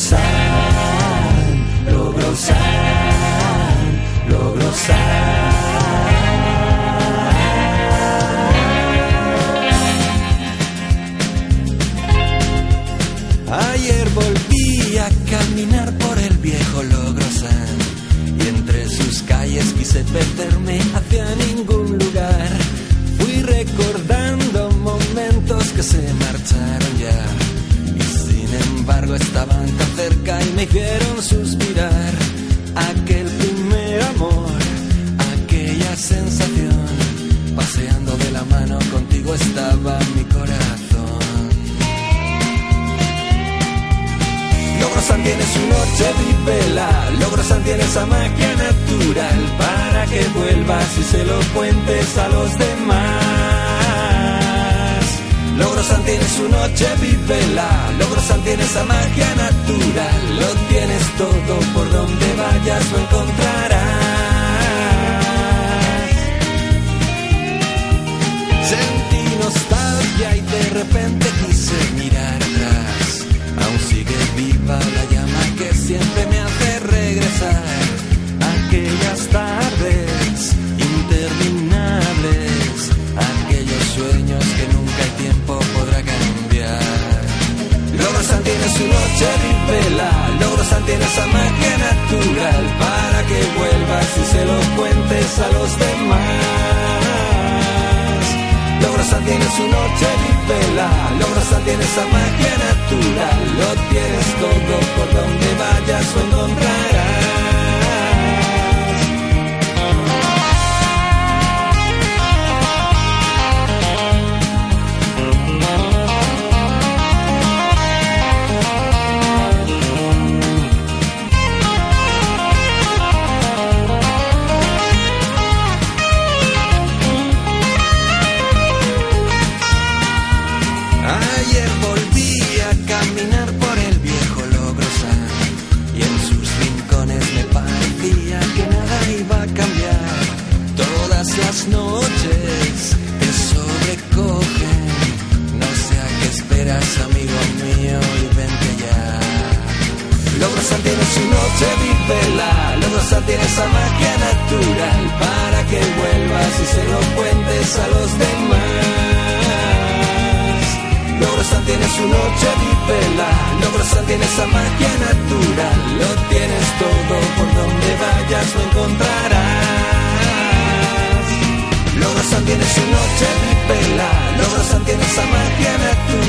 san, logro san, Ayer volví a caminar por el viejo Logrosan y entre sus calles quise perderme hacia ningún lugar. Fui recordando momentos que se marcharon hicieron suspirar. Aquel primer amor, aquella sensación, paseando de la mano contigo estaba mi corazón. Logrosan tiene su noche vela, Logrosan tiene esa magia natural para que vuelvas y se lo cuentes a los demás. Logrosan tiene su noche vela, Logrosan tiene esa magia natural, lo tienes todo por donde vayas lo encontrarás. Nunca el tiempo podrá cambiar. Logrosan tiene su noche vela, Logrosan tiene esa magia natural para que vuelvas y se lo cuentes a los demás. Logrosan tiene su noche vela, Logrosan tiene esa magia natural, lo tienes todo por donde vayas lo encontrarás. Amigo mío, y vente ya. Logrosan tiene su noche vela, Logrosan tiene esa magia natural para que vuelvas y se lo cuentes a los demás. Logrosan tiene su noche vela, Logrosan tiene esa magia natural, lo tienes todo por donde vayas lo encontrarás. Logrosan tiene su noche vela, Logrosan tiene esa magia natural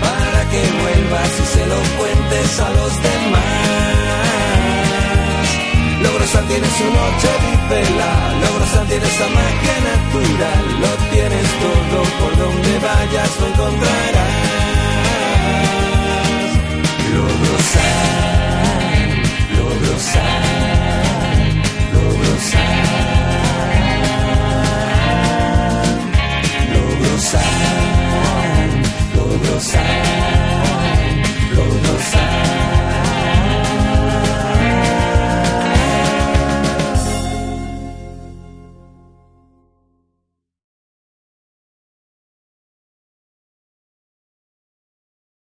para que vuelvas y se lo cuentes a los demás. Logrosan tiene su noche